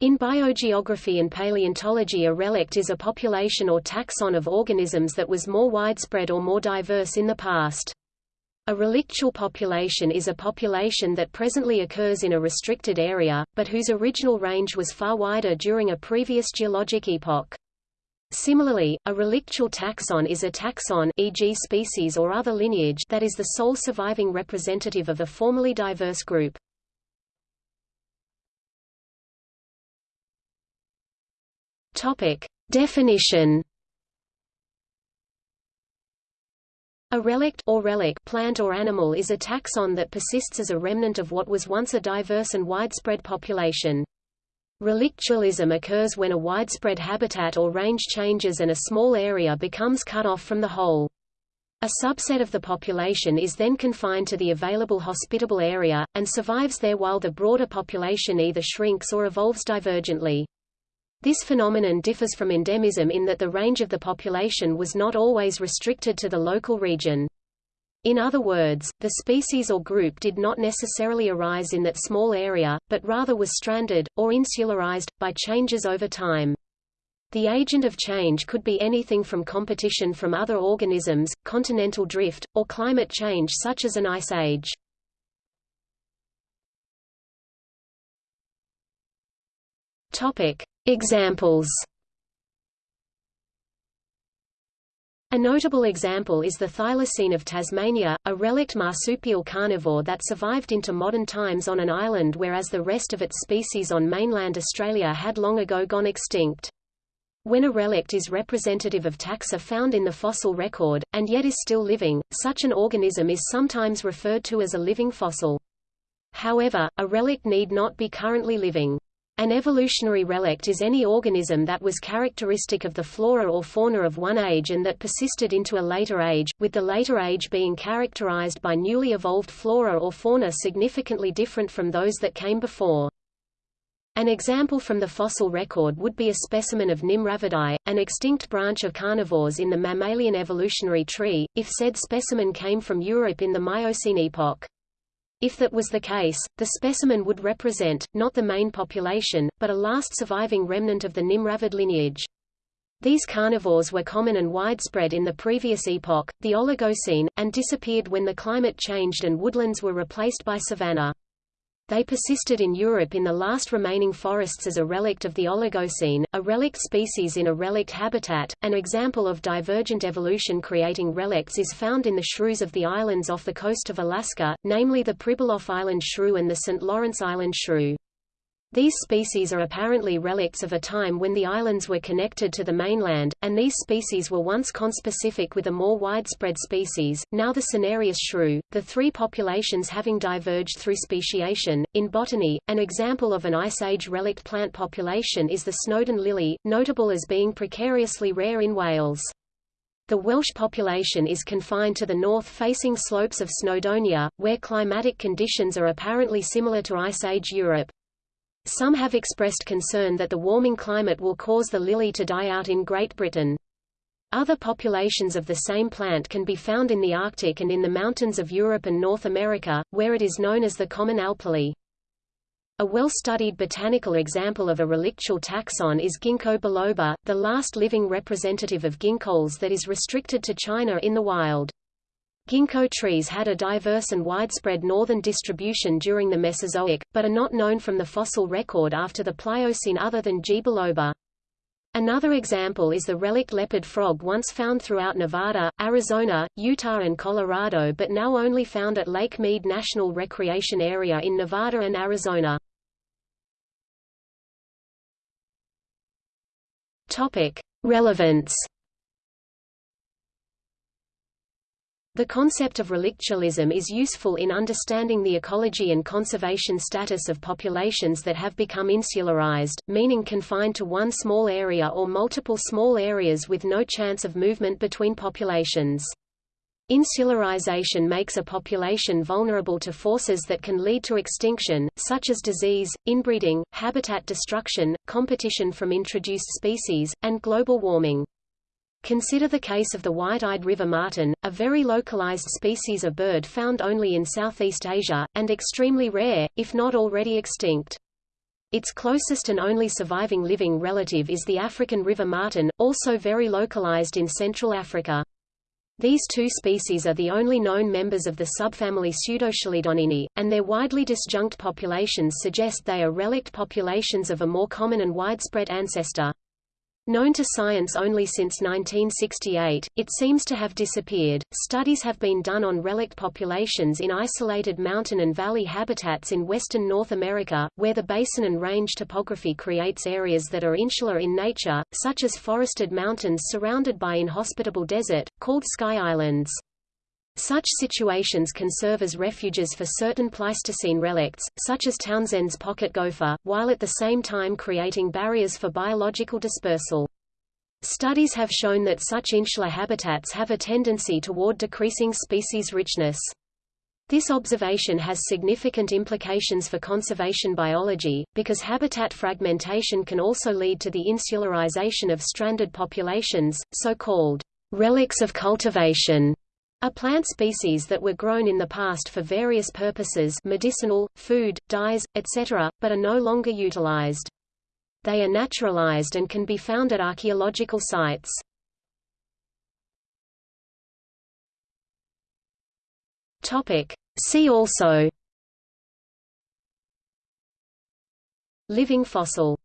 In biogeography and paleontology a relict is a population or taxon of organisms that was more widespread or more diverse in the past. A relictual population is a population that presently occurs in a restricted area, but whose original range was far wider during a previous geologic epoch. Similarly, a relictual taxon is a taxon e.g. species or other lineage that is the sole surviving representative of a formerly diverse group. Topic: Definition. A relict or relic plant or animal is a taxon that persists as a remnant of what was once a diverse and widespread population. Relictualism occurs when a widespread habitat or range changes and a small area becomes cut off from the whole. A subset of the population is then confined to the available hospitable area, and survives there while the broader population either shrinks or evolves divergently. This phenomenon differs from endemism in that the range of the population was not always restricted to the local region. In other words, the species or group did not necessarily arise in that small area, but rather was stranded, or insularized, by changes over time. The agent of change could be anything from competition from other organisms, continental drift, or climate change such as an ice age. Topic: Examples A notable example is the thylacine of Tasmania, a relict marsupial carnivore that survived into modern times on an island whereas the rest of its species on mainland Australia had long ago gone extinct. When a relict is representative of taxa found in the fossil record, and yet is still living, such an organism is sometimes referred to as a living fossil. However, a relict need not be currently living. An evolutionary relict is any organism that was characteristic of the flora or fauna of one age and that persisted into a later age, with the later age being characterized by newly evolved flora or fauna significantly different from those that came before. An example from the fossil record would be a specimen of Nimravidae, an extinct branch of carnivores in the mammalian evolutionary tree, if said specimen came from Europe in the Miocene epoch. If that was the case, the specimen would represent, not the main population, but a last surviving remnant of the Nimravid lineage. These carnivores were common and widespread in the previous epoch, the Oligocene, and disappeared when the climate changed and woodlands were replaced by savanna. They persisted in Europe in the last remaining forests as a relict of the Oligocene, a relict species in a relict habitat. An example of divergent evolution creating relicts is found in the shrews of the islands off the coast of Alaska, namely the Pribilof Island shrew and the St. Lawrence Island shrew. These species are apparently relics of a time when the islands were connected to the mainland, and these species were once conspecific with a more widespread species, now the Cinereus shrew, the three populations having diverged through speciation. In botany, an example of an Ice Age relict plant population is the Snowdon lily, notable as being precariously rare in Wales. The Welsh population is confined to the north-facing slopes of Snowdonia, where climatic conditions are apparently similar to Ice Age Europe. Some have expressed concern that the warming climate will cause the lily to die out in Great Britain. Other populations of the same plant can be found in the Arctic and in the mountains of Europe and North America, where it is known as the common alplily. A well-studied botanical example of a relictual taxon is Ginkgo biloba, the last living representative of ginkgos that is restricted to China in the wild. Ginkgo trees had a diverse and widespread northern distribution during the Mesozoic, but are not known from the fossil record after the Pliocene other than G. biloba. Another example is the relict leopard frog once found throughout Nevada, Arizona, Utah and Colorado but now only found at Lake Mead National Recreation Area in Nevada and Arizona. Relevance The concept of relictualism is useful in understanding the ecology and conservation status of populations that have become insularized, meaning confined to one small area or multiple small areas with no chance of movement between populations. Insularization makes a population vulnerable to forces that can lead to extinction, such as disease, inbreeding, habitat destruction, competition from introduced species, and global warming. Consider the case of the white-eyed river martin, a very localized species of bird found only in Southeast Asia, and extremely rare, if not already extinct. Its closest and only surviving living relative is the African river martin, also very localized in Central Africa. These two species are the only known members of the subfamily Pseudochelidonini, and their widely disjunct populations suggest they are relict populations of a more common and widespread ancestor. Known to science only since 1968, it seems to have disappeared. Studies have been done on relict populations in isolated mountain and valley habitats in western North America, where the basin and range topography creates areas that are insular in nature, such as forested mountains surrounded by inhospitable desert, called sky islands. Such situations can serve as refuges for certain Pleistocene relicts, such as Townsend's pocket gopher, while at the same time creating barriers for biological dispersal. Studies have shown that such insular habitats have a tendency toward decreasing species richness. This observation has significant implications for conservation biology, because habitat fragmentation can also lead to the insularization of stranded populations, so-called relics of cultivation are plant species that were grown in the past for various purposes medicinal, food, dyes, etc., but are no longer utilized. They are naturalized and can be found at archaeological sites. See also Living fossil